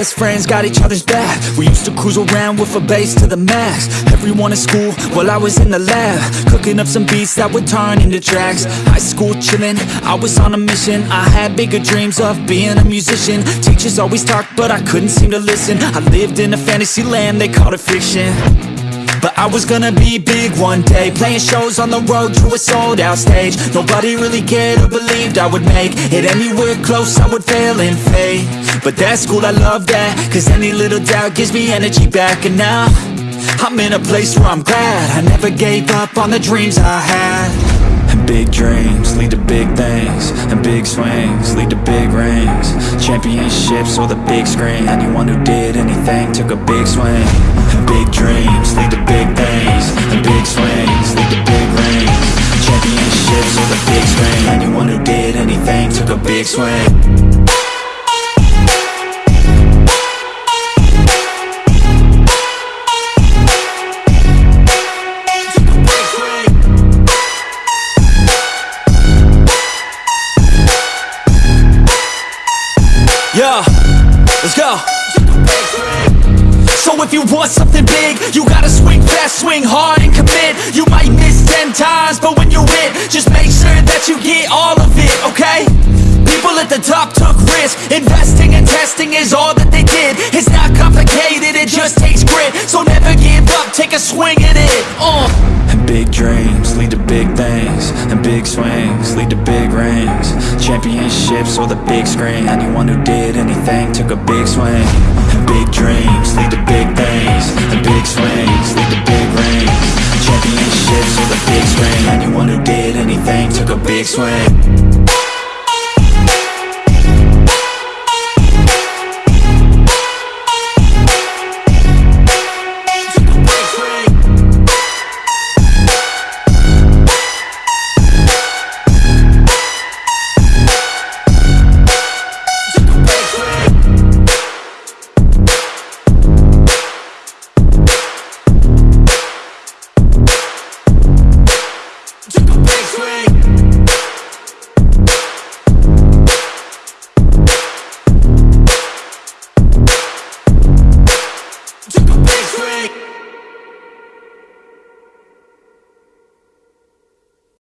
best friends got each other's back. We used to cruise around with a bass to the max. Everyone in school, while I was in the lab. Cooking up some beats that would turn into tracks. High school chillin', I was on a mission. I had bigger dreams of being a musician. Teachers always talked, but I couldn't seem to listen. I lived in a fantasy land, they called it fiction but I was gonna be big one day Playing shows on the road to a sold out stage. Nobody really cared or believed I would make It anywhere close I would fail and fade But that's cool, I love that Cause any little doubt gives me energy back. And now I'm in a place where I'm glad I never gave up on the dreams I had. And big dreams lead to big things And big swings lead to big rings. Championships or the big screen. Anyone who did anything took a big swing. And big dreams lead a big swing Yeah, let's go. So if you want something big, you gotta swing fast, swing hard and commit You might miss ten times, but when you hit, just make sure that you get all of it, okay? Investing and testing is all that they did. It's not complicated, it just takes grit, so never give up, take a swing at it, uh. Big dreams lead to big things, and big swings lead to big rings. Championships or the big screen, anyone who did anything took a big swing. Big dreams lead to big things, and big swings lead to big rings. Championships or the big screen, anyone who did anything took a big swing Swing.